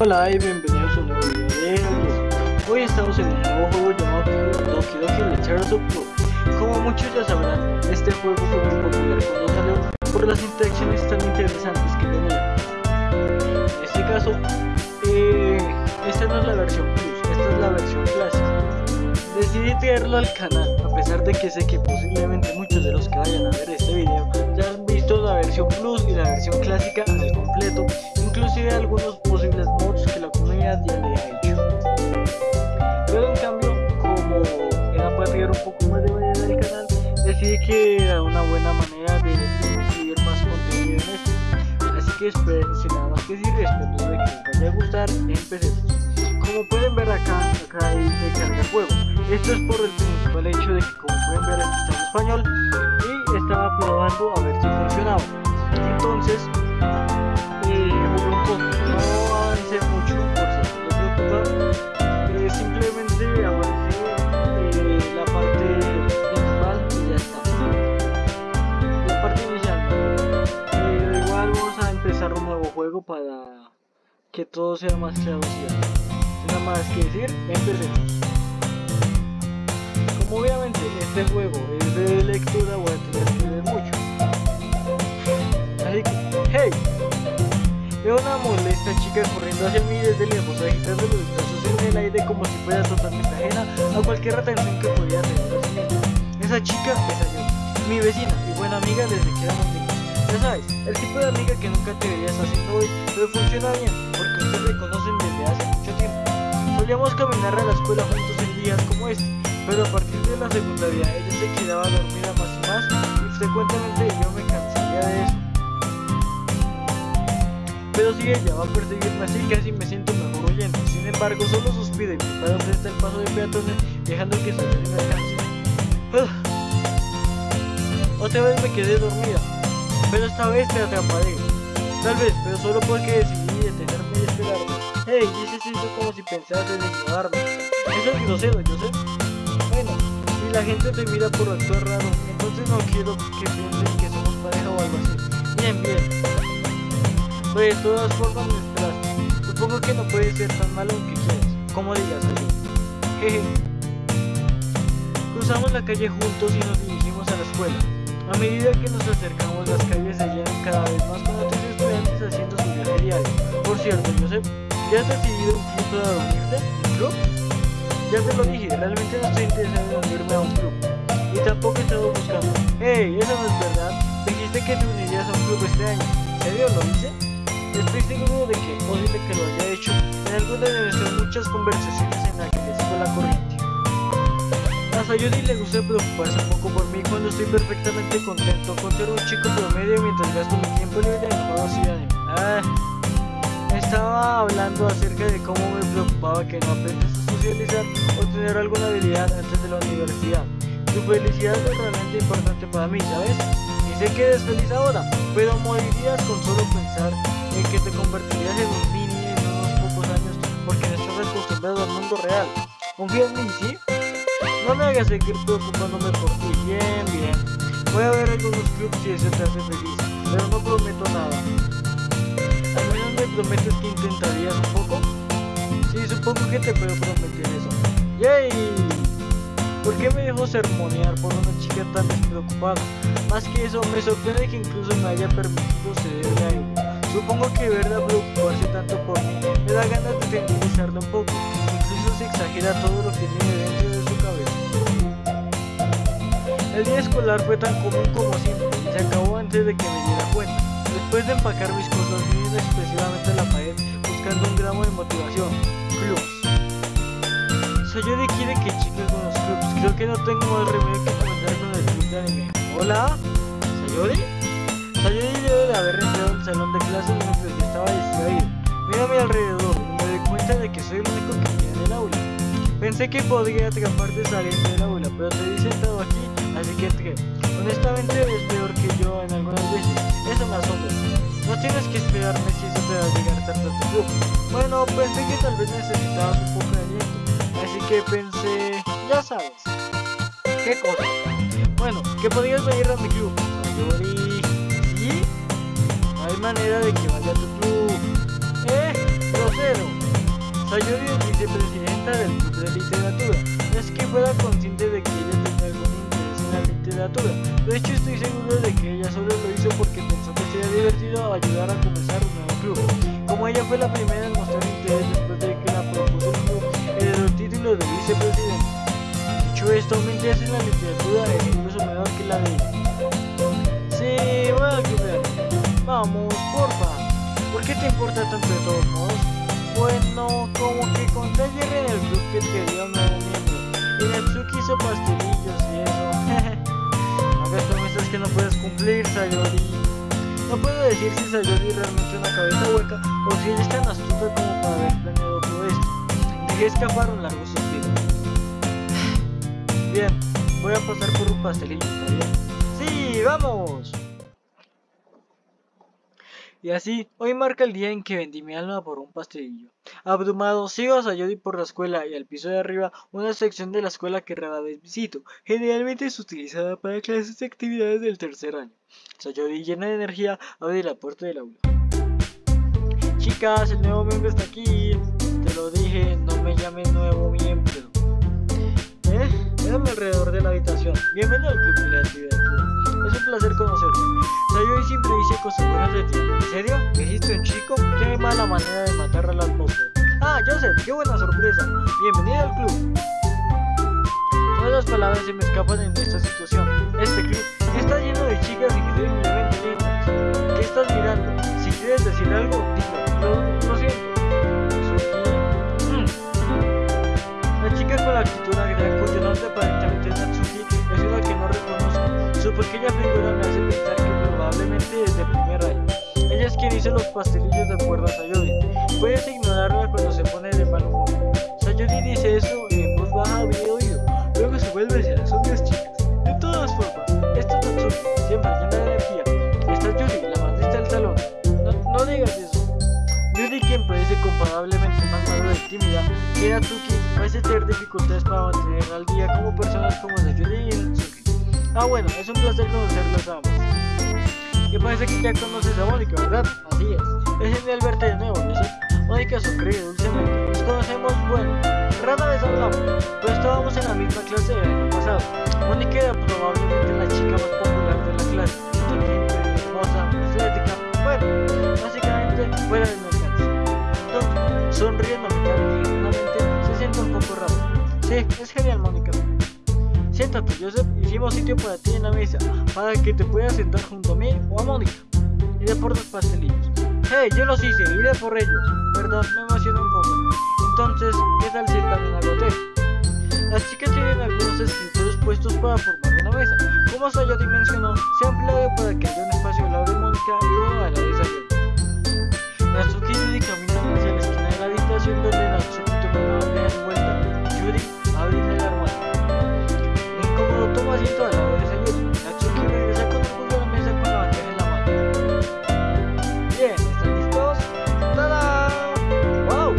Hola y bienvenidos a un nuevo video. Hoy estamos en un nuevo juego llamado Doki Doki Literature Club Como muchos ya sabrán, este juego fue muy popular cuando salió por las interacciones tan interesantes que tenía En este caso, eh, esta no es la versión Plus, esta es la versión clásica. Decidí traerlo al canal, a pesar de que sé que posiblemente muchos de los que vayan a ver este video ya han visto la versión Plus y la versión clásica al completo inclusive algunos posibles mods ha hecho. Pero en cambio, como era para tener un poco más de variedad del canal, decidí que era una buena manera de, recibir más contenido en esto. Así que sin nada más que decir, espero de que les vaya a gustar, empecemos. Como pueden ver acá, acá hay de carga juego. Esto es por el principal hecho de que como pueden ver aquí está en español y estaba probando a ver si funcionaba. Entonces, no avancé empezar un nuevo juego para que todo sea más claro nada más que decir empecemos. Como obviamente este juego es de lectura voy a tener que leer mucho. Así que hey Veo una molesta chica corriendo hacia mí desde lejos, agitando los brazos en el aire como si fuera totalmente ajena a cualquier atención que podía tener. Esa chica es yo, mi vecina y buena amiga desde que éramos niños. Ya sabes, el tipo de amiga que nunca te verías haciendo hoy, pero funciona bien, porque ustedes se conocen desde hace mucho tiempo. Solíamos caminar a la escuela juntos en días como este, pero a partir de la secundaria ella se quedaba dormida más y más, y frecuentemente yo me cansaría de eso. Pero si ella va a perseguirme así casi me siento mejor oyendo. Sin embargo, solo suspira y frente al paso de peatones, dejando que su me alcance. Otra vez me quedé dormida, pero esta vez te atraparé. Tal vez, pero solo porque decidí detenerme y esperarme. Hey, dices eso como si pensaras en ignorarme. Eso es grosero, yo sé. Bueno, si la gente te mira por actuar raro, entonces no quiero que piensen que somos pareja o algo así. Bien, bien. Pues de todas formas me esperaste. Supongo que no puede ser tan malo que quieras. Como digas, Jeje. Cruzamos la calle juntos y nos dirigimos a la escuela. A medida que nos acercamos, las calles se llenan cada vez más con otros estudiantes haciendo su viaje diario. Por cierto, Joseph, ¿ya has decidido un club para dormirte? ¿Un club? Ya te lo dije, realmente no estoy interesado en unirme a un club. Y tampoco he estado buscando. ¡Hey! Eso no es verdad. Dijiste que te unirías a un club este año. ¿En serio lo dice? Estoy seguro de que posible que lo haya hecho en alguna de nuestras muchas conversaciones en las que le sigo la corriente. A Sayuri le gusta preocuparse un poco por mí cuando estoy perfectamente contento con ser un chico promedio mientras gasto mi tiempo libre en juegos y anime. Ah, estaba hablando acerca de cómo me preocupaba que no aprendas a socializar o tener alguna habilidad antes de la universidad. Tu felicidad es realmente importante para mí, ¿sabes? Y sé que eres feliz ahora, pero morirías con solo pensar en que te convertirías en un mini en unos pocos años porque no estás acostumbrado al mundo real. Confía en mí, ¿sí? No me hagas seguir preocupándome por ti. Bien, bien. Voy a ver algunos clubs si eso te hace feliz, pero no prometo nada. Al menos me prometes que intentarías un poco. Sí, supongo que te puedo prometer eso. ¡Yay! ¿Por qué me dejo sermonear por una chica tan despreocupada? Más que eso, me sorprende que incluso me haya permitido cederle a ella. Supongo que verla preocuparse tanto por mí me da ganas de feminizarla un poco, incluso se exagera todo lo que tiene dentro de su cabeza. El día escolar fue tan común como siempre y se acabó antes de que me diera cuenta. Después de empacar mis cosas, miré expresivamente la pared buscando un gramo de motivación. Clubs. Sayori quiere que chique con los clubs. Creo que no tengo más remedio que comenzar con el club de anime. ¿Hola? ¿Sayori? Sayori debe de haber entrado al salón de clases mientras yo estaba distraído. Mira a mi alrededor y me doy cuenta de que soy el único que queda en el aula. Pensé que podría atraparte saliendo del aula, pero te vi sentado aquí, así que. Honestamente es peor que yo en algunas veces. Eso me asombra. No tienes que esperarme si eso te va a llegar tarde a tu grupo. Bueno, pensé que tal vez necesitabas un poco de aliento. Así que pensé, ya sabes. ¿Qué cosa? Bueno, que podrías venir a mi club. Sayori hay manera de que vaya a tu club. ¡Eh! ¡Grosero! Sayori es vicepresidenta del club de literatura. Es que fuera consciente de que ella tenía algún literatura. De hecho, estoy seguro de que ella solo lo hizo porque pensó que sería divertido ayudar a comenzar un nuevo club. Como ella fue la primera en mostrar interés después de que la propuso el título de vicepresidente. Dicho esto, mi interés en la literatura es incluso menor que la de ella. Sí, voy de arte. Vamos, porfa. ¿Por qué te importa tanto de todos modos? Bueno, como que conté ayer en el club que quería un nuevo miembro. Y Natsuki hizo pastelillos y eso. promesas que no puedes cumplir, Sayori. No puedo decir si Sayori realmente una cabeza hueca o si ella es tan astuta como para haber planeado todo esto. Dejé escapar un largo suspiro. Bien, voy a pasar por un pastelillo, ¿está bien? ¡Sí, vamos! Y así, hoy marca el día en que vendí mi alma por un pastelillo. Abrumado, sigo a Sayori por la escuela y al piso de arriba una sección de la escuela que rara vez visito. Generalmente es utilizada para clases y actividades del tercer año. Sayori, llena de energía, abre la puerta del aula. Chicas, el nuevo miembro está aquí. Te lo dije, no me llames nuevo miembro. ¿Eh? Mírame alrededor de la habitación. Bienvenido al club de la actividad. Es un placer conocerte. Sayori siempre dice cosas buenas de ti. ¿En serio? ¿Me hiciste un chico? Qué mala manera de matar a la atmósfera. Ah, Joseph, qué buena sorpresa. Bienvenido al club. Todas las palabras se me escapan en esta situación. Este club está lleno de chicas increíblemente lindas. ¿Qué estás mirando? Si quieres decir algo, dilo. Lo, lo siento. Suki. Mm. La chica con la actitud agria cuyo nombre aparentemente Su pequeña figura me hace pensar que probablemente es de primer año. Ella es quien hizo los pastelillos de acuerdo a Sayori. Puedes ignorarla cuando se pone de mal humor. Sayori dice eso en voz baja a mi oído. Luego se vuelve hacia las otras chicas. De todas formas, esta es Natsuki, siempre llena de energía. Esta es Yuri, la más del salón. No, digas eso. Yuri, quien parece comparablemente más madura y tímida que Natsuki, parece tener dificultades para mantener al día como personas como Sayori y Natsuki. Ah, bueno, es un placer conocerlos a ambos. Y parece que ya conoces a Mónica, ¿verdad? Así es. Es genial verte de nuevo, ¿no sé? Mónica sonríe dulcemente. Nos conocemos, bueno, rara vez hablamos, pero estábamos en la misma clase el año pasado. Mónica era probablemente la chica más popular de la clase. Inteligente, hermosa, atlética, bueno, básicamente fuera de mi alcance. Entonces, sonriéndome tan dignamente, se siente un poco raro. Sí, es genial, Mónica. Siéntate, Joseph, hicimos sitio para ti en la mesa, para que te puedas sentar junto a mí o a Mónica. Iré por los pastelillos. Hey, yo los hice, iré por ellos. Perdón, me emocioné un poco. Entonces, ¿qué tal si también hago té? Las chicas tienen algunos escritorios puestos para formar una mesa. Como Sayori mencionó, se ha ampliado para que haya un espacio al lado de Mónica y uno al lado de Sayori. Natsuki y Yuri caminan hacia la esquina de la habitación donde Natsuki Incómodo toma asiento al lado de Sayori. Natsuki regresa con orgullo a la mesa con la bandeja en la mano. Bien, ¿están listos? ¡Tada! ¡Wow!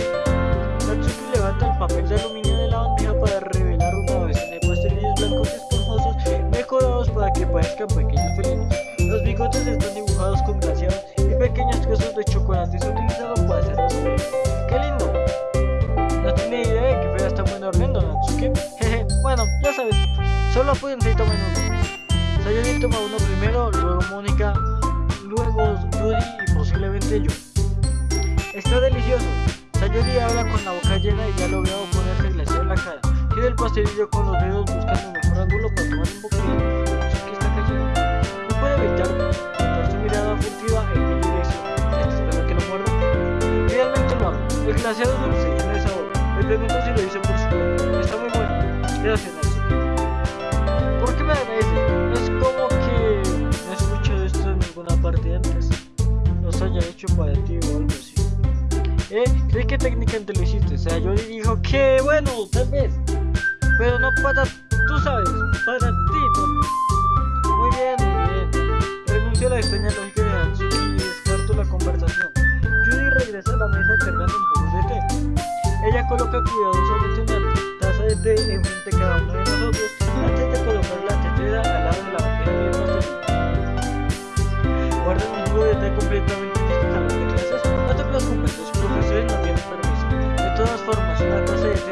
Natsuki levanta el papel de aluminio de la bandeja para revelar una docena de pastelillos blancos esponjosos mejorados para que parezcan pequeños felinos. Los bigotes están dibujados con glaseados y pequeños trozos de chocolate utilizados para hacerlos feliz. ¡Qué lindo! No tenía idea de que fueras tan buen hornero, Natsuki. Jeje, bueno, ya sabes, solo apúrense y tomen uno. Sayori toma uno primero, luego Mónica, luego Yuri y posiblemente yo. Está delicioso. Sayori habla con la boca llena y ya lo veo ponerse glaseado en la cara. Gira el pastelillo con los dedos buscando el mejor ángulo para tomar un bocadillo. Natsuki está cayendo. No puede evitar notar su mirada furtiva en mi dirección. ¿Está esperando que lo muerda? Realmente lo hago. El glaseado es dulce y lleno de sabor. Me pregunto si lo hizo por su. Está muy bueno. Gracias, No es como que no he escuchado esto en ninguna parte antes. Los haya hecho para ti o algo así. ¿Eh? ¿Crees que técnicamente lo hiciste? O sea, yo dijo que bueno, tal vez. Pero no para, tú sabes, para ti, tonto. Muy bien, muy bien. Renuncio a la extraña lógica de Natsuki y descarto la conversación. Judy regresa a la mesa cargando un poco de té. Ella coloca cuidadosamente una taza de té enfrente de cada uno de nosotros antes de colocar al lado de la batería de los Guarda un juego de estar completamente disfrutable de clases. No te preocupes, los profesores no tienen permiso. De todas formas, una cosa es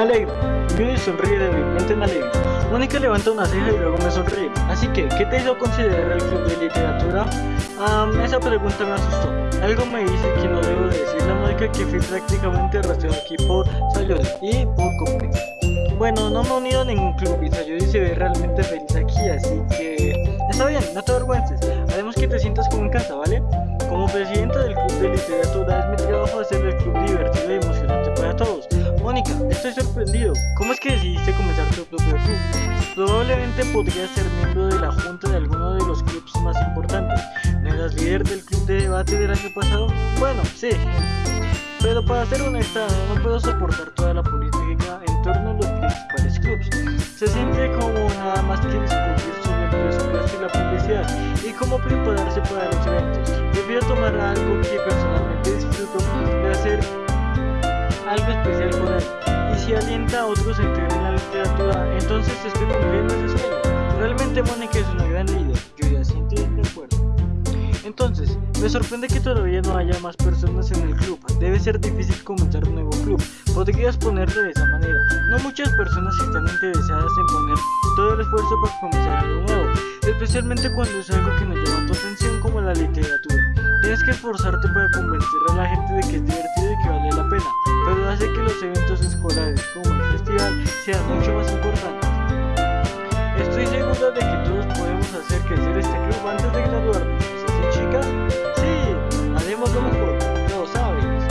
alegro. Judy sonríe débilmente en alegre. Mónica levanta una ceja y luego me sonríe. Así que, ¿qué te hizo considerar el club de literatura? esa pregunta me asustó. Algo me dice que no debo de decirle a Mónica que fui prácticamente arrastrado aquí por Sayori y por Copri. Bueno, no me he unido a ningún club y Sayori se ve realmente feliz aquí, así que... Está bien, no te avergüences. Haremos que te sientas como en casa, ¿vale? Como presidente del club de literatura es estoy sorprendido. ¿Cómo es que decidiste comenzar tu propio club? Probablemente podrías ser miembro de la junta de alguno de los clubes más importantes. ¿No eras líder del club de debate del año pasado? Bueno, sí. Pero para ser honesta, no puedo soportar toda la política en torno a los principales clubes. Se siente como nada más que discutir sobre el presupuesto y la publicidad y cómo prepararse para los eventos. Prefiero tomar algo que personalmente disfruto de hacer algo especial con él. Y si alienta a otros a en la literatura, entonces estoy cumpliendo ese sueño. Realmente Mónica es una gran líder, yo ya siento de acuerdo. Entonces, me sorprende que todavía no haya más personas en el club. Debe ser difícil comenzar un nuevo club. Podrías ponerlo de esa manera. No muchas personas están interesadas en poner todo el esfuerzo para comenzar algo nuevo, especialmente cuando es algo que nos llama tu atención como la literatura. Tienes que esforzarte para convencer a la gente de que es divertido y que vale la pena, pero hace que los eventos escolares como el festival sean mucho más importantes. Estoy seguro de que todos podemos hacer crecer este club antes de graduarnos. ¿Sí, chicas? Sí, haremos lo mejor, lo sabes.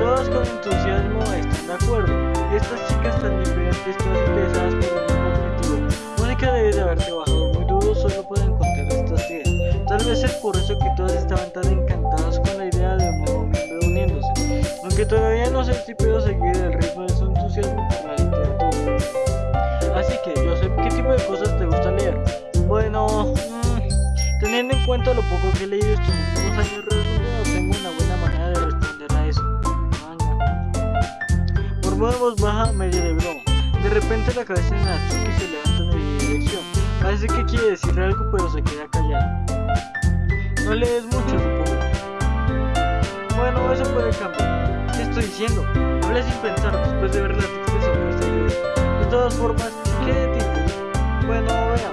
Todas con entusiasmo están de acuerdo. Y estas chicas tan diferentes, todas interesadas por el mismo objetivo. Mónica debe de haber trabajado muy duro solo ideas. Tal vez es por eso que todas estaban tan encantadas con la idea de un nuevo miembro uniéndose. Aunque todavía no sé si puedo seguir el ritmo de su entusiasmo por la literatura. Así que, Joseph, ¿qué tipo de cosas te gusta leer? Bueno, mmm, teniendo en cuenta lo poco que he leído estos últimos años, no tengo una buena manera de responder a eso. Por voz baja, medio de broma. De repente la cabeza de Natsuki se levanta en mi dirección. Parece que quiere decirle algo, pero se queda callado. No lees mucho, supongo. Bueno, eso puede cambiar. ¿Qué estoy diciendo? Hablé sin pensar después de ver la tristeza sobre esta idea. De todas formas, ¿qué de ti? Bueno, vea.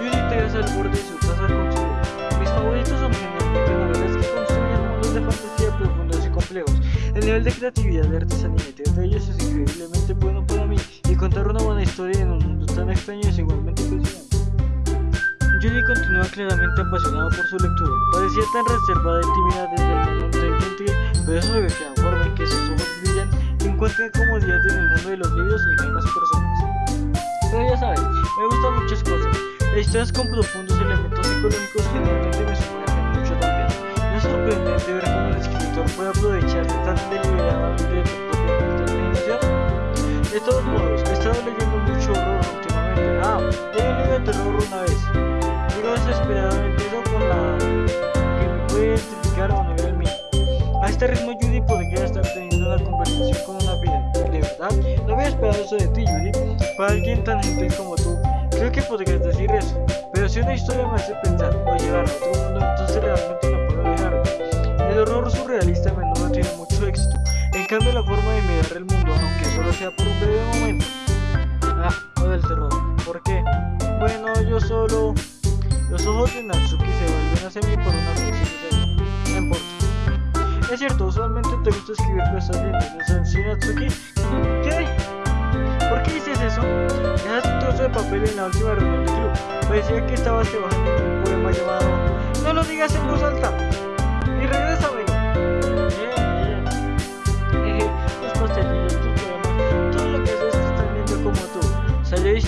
Yuri te al borde de su taza con Mis favoritos son generalmente novelas que construyen mundos de fantasía profundos y complejos. El nivel de creatividad, de artesanía y de ellos es increíblemente bueno para mí. Y contar una buena historia en un mundo tan extraño es igualmente impresionante. Judy continúa claramente apasionado por su lectura. Parecía tan reservada y tímida desde el momento en que entré, pero eso que la forma en que sus ojos brillan y encuentra comodidad en el mundo de los libros y en las personas. Pero ya sabes, me gustan muchas cosas. Historias con profundos elementos psicológicos generalmente me sumergen mucho también. No es sorprendente ver cómo el escritor puede aprovecharse tan deliberadamente de su propia imaginación. De todos modos, he estado leyendo mucho horror últimamente. Ah, leí un libro de terror una vez desesperadamente eso con la que me puede identificar a un nivel mío. A este ritmo Judy podría estar teniendo una conversación con una piedra. De verdad, no había esperado eso de ti, Judy. Para alguien tan gentil como tú, creo que podrías decir eso. Pero si una historia me hace pensar o llevar a otro mundo, entonces realmente no puedo dejarlo. El horror surrealista a menudo tiene mucho éxito. En cambio, la forma de mirar el mundo, aunque solo sea por un breve momento. Ah, o del terror. ¿Por qué? Bueno, yo solo los ojos de Natsuki se vuelven hacia mí por una fracción de importa. Es cierto, usualmente te gusta escribir cosas lindas, ¿sí, Natsuki? ¿Qué? ¿Por qué dices eso? Dejaste un trozo de papel en la última reunión del club. Parecía que estabas trabajando en un poema llamado No lo digas en voz alta. Y regrésamelo. Bien, bien. Tus pastelillos, tus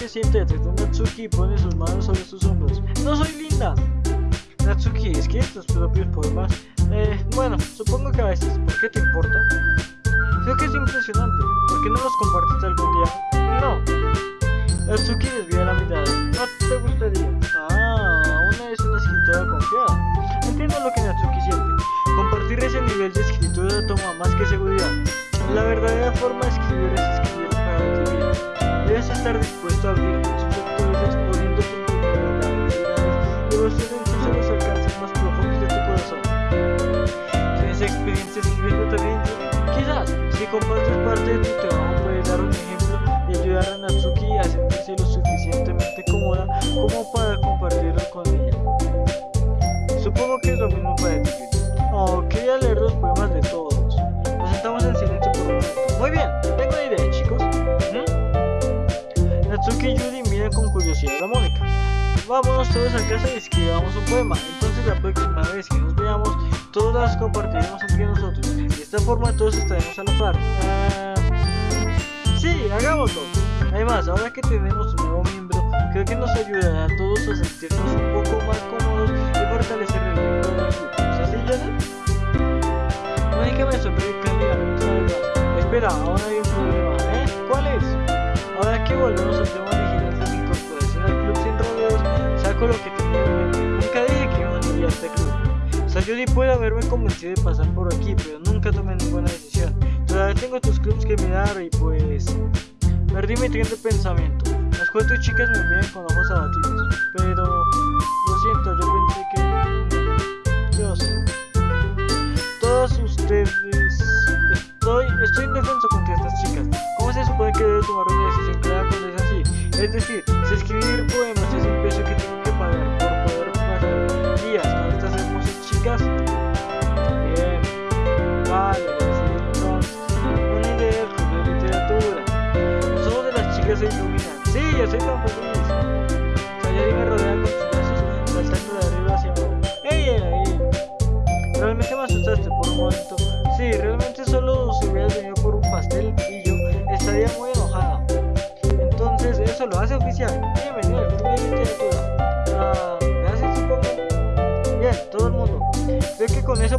se siente detrás de Natsuki y pone sus manos sobre sus hombros. ¡No soy linda! Natsuki, ¿escribes tus propios poemas? Eh, bueno, supongo que a veces. ¿Por qué te importa? Creo que es impresionante. ¿Por qué no los compartes algún día? No. Natsuki desvía la mirada. ¿No te gustaría? Ah, una es una escritora confiada. Entiendo lo que Natsuki siente. Compartir ese nivel de escritura toma más que seguridad. La verdadera forma de escribir es escribir. Debes estar dispuesto a abrir tus lectores exponiendo tu a los alcances más profundos de tu corazón. ¿Tienes experiencia escribiendo también, Quizás, si compartes parte de tu trabajo puedes dar un ejemplo y ayudar a Natsuki a sentirse lo suficientemente cómoda como para compartirlo con ella. Supongo que es lo mismo para ti. Oh, quería leer los poemas de todos. Nos sentamos en ¿Mm? Natsuki y Yuri miran con curiosidad a Mónica. Vámonos todos a casa y escribamos un poema. Entonces la próxima vez que nos veamos, todos las compartiremos entre nosotros. De esta forma todos estaremos a la par. Sí, hagámoslo. Además, ahora que tenemos un nuevo miembro, creo que nos ayudará a todos a sentirnos un poco más cómodos y fortalecer el vínculo del grupo. ¿Es así, Joseph? Mónica me vez más. Espera, ahora hay un problema, que volvemos al tema original de mi incorporación al club sin rodeos, saco lo que tenía en mente. Nunca dije que iba a a este club. Sayuri puede haberme convencido de pasar por aquí, pero nunca tomé ninguna decisión. Todavía tengo tus clubs que mirar y pues... Perdí mi tren de pensamiento. Las cuatro chicas me miran con ojos abatidos. Pero... Lo siento, yo pensé que... Yo sé. Todas ustedes... Estoy, estoy indefenso contra estas chicas. ¿Cómo se supone que debo tomar una Es decir, si escribir poemas es un precio que tengo que pagar por poder pasar días con estas hermosas chicas. Bien. Vale, sí, entonces. Una idea de literatura. Ojos de las chicas se iluminan. Sí, yo soy tan feliz.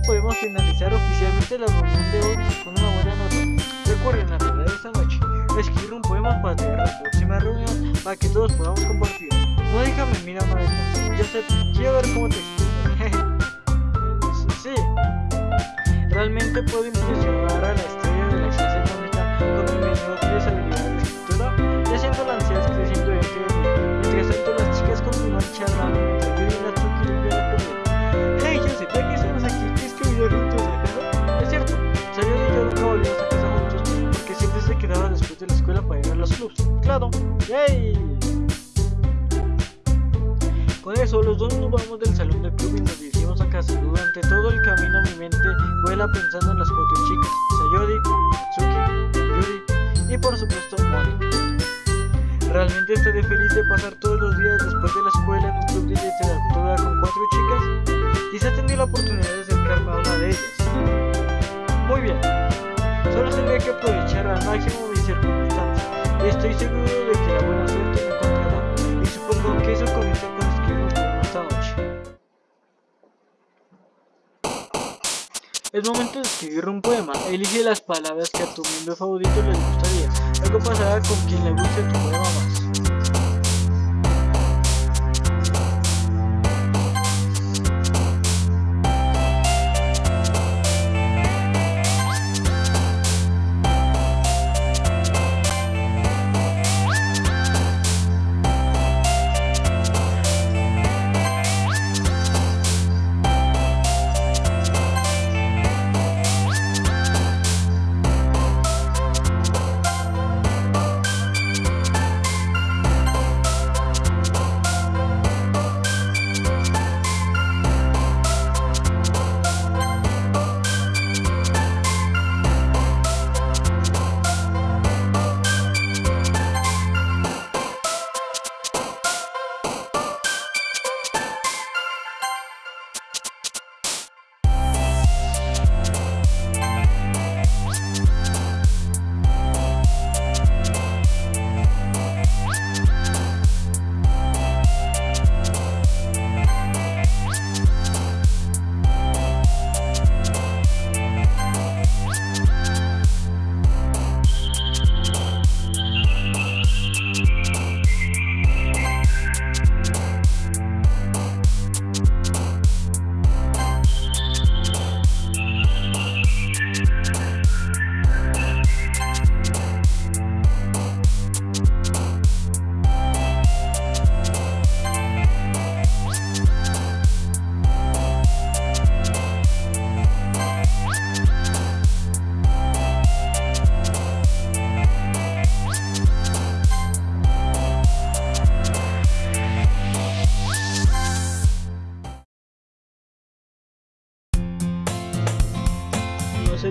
Podemos finalizar oficialmente la reunión de hoy con una buena nota. Recuerden de esta noche. Escribir un poema para tener la próxima reunión para que todos podamos compartir. No déjame mira más. Yo sé, quiero ver cómo te explico. sí. Realmente puedo impresionar a la estrella de la clase cómica con mi mediocres habilidades de escritura, ya siendo la ansiedad creciendo dentro de mí. Mientras tanto, las chicas continúan charlando pensando en las cuatro chicas, Sayori, Natsuki, Yuri y por supuesto Mónica. ¿Realmente estaré feliz de pasar todos los días después de la escuela en un club de literatura con cuatro chicas? Quizá tendré la oportunidad de acercarme a una de ellas. Muy bien, solo tendré que aprovechar al máximo mis circunstancias y estoy seguro de que la buena suerte me encontrará. Y supongo que eso Es momento de escribir un poema. Elige las palabras que a tu miembro favorito le gustaría. Luego pasará con quien le guste tu poema más.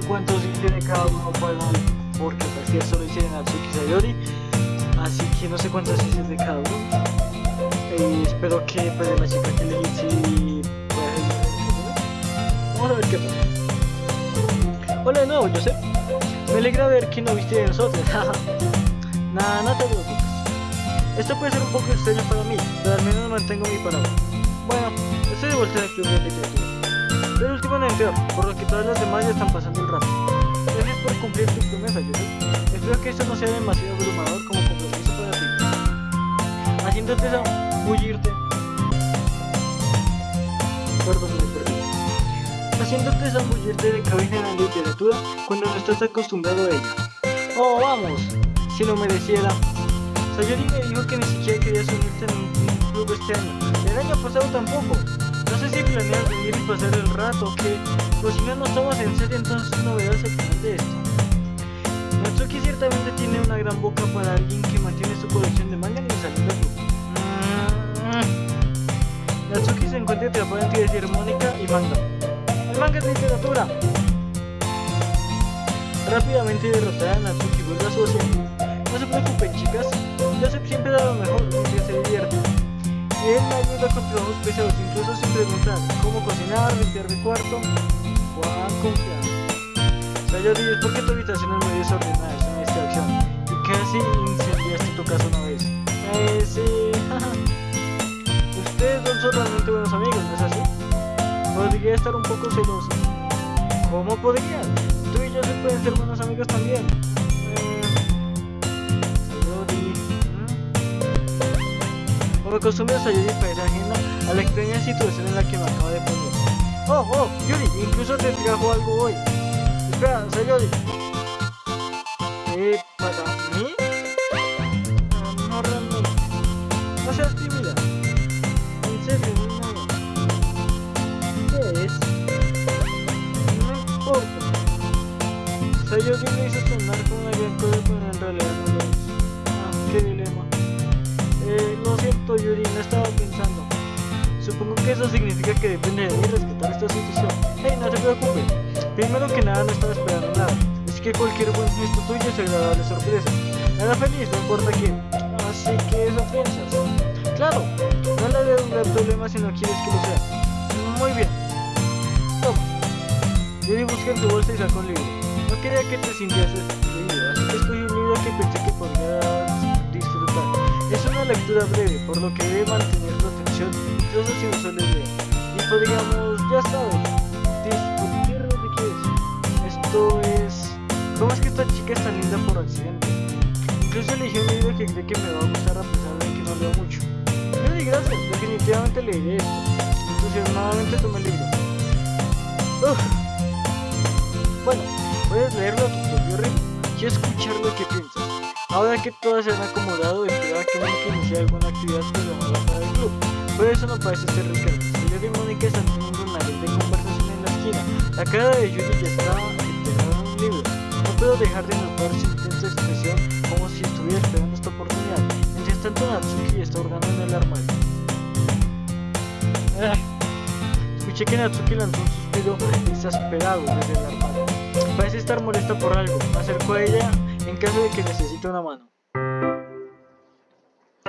Sé cuántos tiene cada uno para porque parecía solo hicieron Natsuki Sayori. Así que no sé cuántos es de cada uno. Eh, espero que pues la chica que le hice pues, vamos a ver qué pasa. Hola de nuevo Joseph me alegra ver que no viste de nosotros. Nada no te preocupes. Esto puede ser un poco extraño para mí pero al menos mantengo mi palabra. Bueno estoy de vuelta en el club de literatura el último en entrar por lo que todas las demás ya están pasando el rato. Gracias por cumplir tu promesa Joseph espero que esto no sea demasiado abrumador como compromiso para ti. Haciéndote zambullirte perdón me perdí. Haciéndote zambullirte de cabeza en la literatura cuando no estás acostumbrado a ella oh vamos. Si lo mereciera. Sayori me dijo que ni siquiera querías unirte en un club este año. El año pasado tampoco no sé si planeas venir y pasar el rato o qué pues si no nos tomas en serio entonces no verás el final de esto Natsuki ciertamente tiene una gran boca para alguien que mantiene su colección de manga en el club. Mm. Natsuki se encuentra atrapada entre decir Mónica y manga. El manga es literatura. Rápidamente derrotada, Natsuki vuelve a su asiento. No se preocupen, chicas. Joseph siempre da lo mejor mientras se divierte. Él me ayuda con trabajos pesados, incluso sin preguntar cómo cocinar, limpiar mi cuarto. Juan confiado. Sayori, es porque tu habitación es muy desordenada, es una distracción. Y casi incendiaste tu casa una vez. Eh, sí. Ustedes dos son realmente buenos amigos, ¿no es así? Podría estar un poco celoso. ¿Cómo podrían? Tú y yo se pueden ser buenos amigos también. Eh... ¿Mm? Como acostumbra Sayori parece ajena a la extraña situación en la que me acabo de poner. Oh, oh, Yuri, incluso te trajo algo hoy. Espera, Sayori. ¿Eh, para mí? Supongo que eso significa que depende de mí respetar esta situación. Hey, no te preocupes. Primero que nada no estaba esperando nada. Es que cualquier buen gesto tuyo es agradable sorpresa. Nada feliz, no importa quién. Así que eso piensas. Claro, no le veo un gran problema si no quieres que lo sea. Muy bien. Toma. Yuri busca en tu bolsa y sacó un libro. No quería que te sintieras excluido, así que escogí un libro que pensé que podrías disfrutar. Es una lectura breve, por lo que debe mantener tu atención incluso si no sueles leer. Y podríamos, ya sabes, discutir lo que quieres. Esto es... ¿Cómo es que esta chica es tan linda por accidente? Incluso elegí un libro que cree que me va a gustar a pesar de que no leo mucho. Yuri, gracias, definitivamente leeré esto. Entusiasmadamente tomé el libro. Uf. Bueno, puedes leerlo a tu propio ritmo y escuchar lo que piensas. Ahora que todas se han acomodado, esperaba que Mónica iniciara alguna actividad programada para el club. Pero eso no parece ser el caso. Sayori y Mónica están teniendo una de conversación en la esquina. La cara de Yuri ya estaba enterrada en un libro. No puedo dejar de notar su intensa expresión como si estuviera esperando esta oportunidad. Mientras tanto, Natsuki está en el armario. Ah. Escuché que Natsuki lanzó un suspiro exasperado desde el armario. Parece estar molesta por algo. Me acerco a ella en caso de que necesite una mano.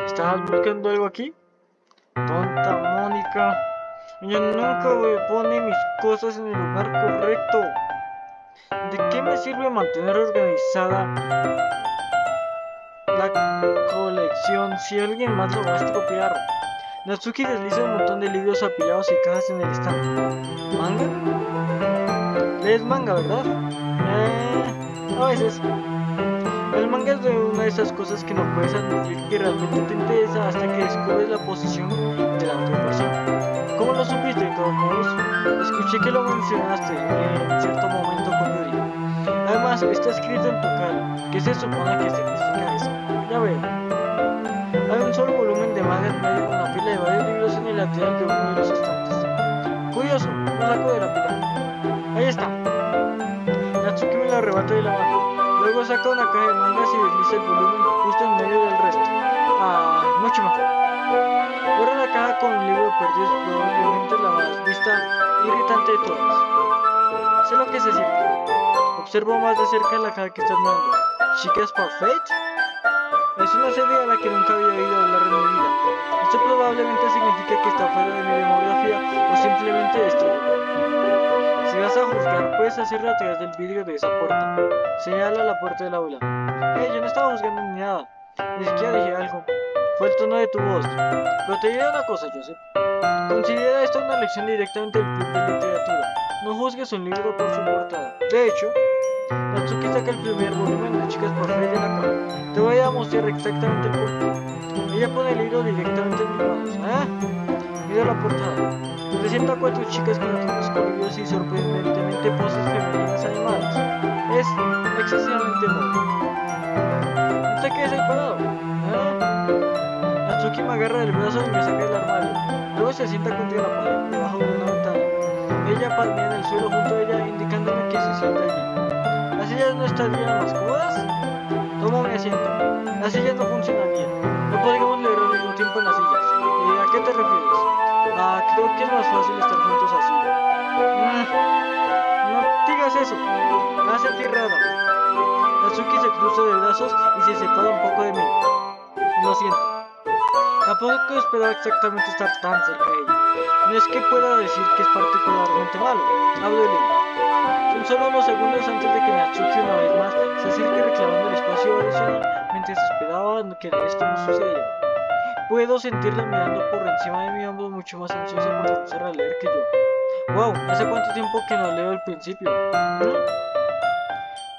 ¿Estabas buscando algo aquí? Tonta Mónica. Ella nunca pone mis cosas en el lugar correcto. ¿De qué me sirve mantener organizada la colección si alguien más lo va a estropear? Natsuki desliza un montón de libros apilados y cajas en el estante. ¿Manga? Lees manga, ¿verdad? Eh, a veces. El manga es una de esas cosas que no puedes admitir que realmente te interesa hasta que descubres la posición de la otra persona. ¿Cómo lo supiste de todos modos? Escuché que lo mencionaste en cierto momento con Yuri. Además, está escrito en tu cara. ¿Qué se supone que significa eso? Ya veo. Hay un solo volumen de manga en medio con una pila de varios libros en el lateral de uno de los estantes. Curioso, lo saco de la pila. Ahí está. Natsuki me lo arrebata de la mano. Saca una caja de mangas y desliza el volumen justo en medio del resto. Ah, mucho mejor. Ahora la caja con un libro perdido probablemente la más vista irritante de todas. Sé lo que se siente. Observo más de cerca la cara que estás viendo. ¿Chicas Parfait? Es una serie a la que nunca había oído hablar en mi vida. Esto probablemente significa que está fuera de mi demografía o simplemente puedes hacerlo a través del vidrio de esa puerta. Señala la puerta del aula. Hey, yo no estaba juzgando ni nada. Ni siquiera dije algo. Fue el tono de tu voz. Pero te diré una cosa, Joseph. Considera esto una lección directamente del club de literatura. No juzgues un libro por su portada. De hecho, Natsuki saca el primer volumen de Chicas por de la cama. Te voy a mostrar exactamente por qué. Ella pone el libro directamente en mis manos. ¿Ah? Mira la portada. Presenta a cuatro chicas con atuendos coloridos y sorprendentemente poses femeninas animadas. Es excesivamente modo. No te quedes ahí parado. ¿Ah? Natsuki me agarra del brazo y me saca del armario. Luego se sienta contra la pared, debajo de una ventana. Ella palmea en el suelo junto a ella, indicándome que se sienta allí. ¿Las sillas no estarían más cómodas? Tomo mi asiento. Las sillas no funcionarían. No podríamos leer al mismo tiempo en las sillas. ¿Y ¿A qué te refieres? Ah, creo que es más fácil estar juntos así. Mm, no digas eso. Me hace sentir rara. Natsuki se cruza de brazos y se separa un poco de mí. Lo siento. Tampoco esperaba exactamente estar tan cerca de ella. No es que pueda decir que es particularmente malo. Hablo de solo unos segundos antes de que Natsuki una vez más se acerque reclamando el espacio adicional mientras esperaba que esto no sucediera. Puedo sentirla mirando por encima de mi hombro mucho más ansiosa por empezar a leer que yo. Wow, ¿hace cuánto tiempo que no leo el principio?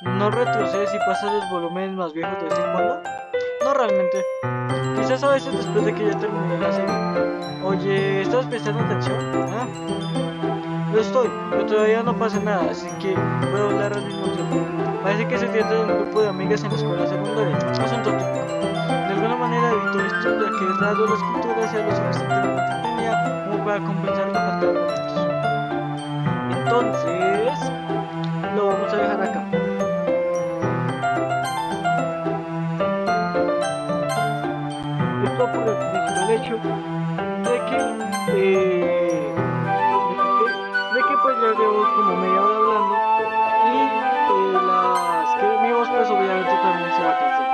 ¿Mm? ¿No retrocedes y pasas los volúmenes más viejos de vez en cuando? No realmente. Quizás a veces después de que ya terminé la serie. Oye, ¿estás prestando atención? ¿Ah? Lo estoy, pero todavía no pasa nada, así que puedo hablar al mismo tiempo. Parece que se trata de un grupo de amigas en la escuela secundaria. Asunto típico. De alguna manera evito esto, ya que es raro la escritura sea lo suficientemente entretenida como para compensar la falta de momentos. Entonces, lo vamos a dejar acá. Esto por el principal hecho de que, eh, ya llevo como media hora hablando y eh, las que mi voz pues obviamente también se va a cansar.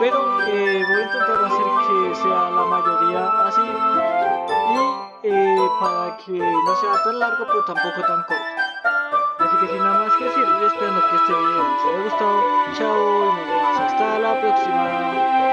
Pero eh, voy a intentar hacer que sea la mayoría así y eh, para que no sea tan largo pero tampoco tan corto. Así que sin nada más que decir, esperando que este video les haya gustado. Chao y nos vemos hasta la próxima.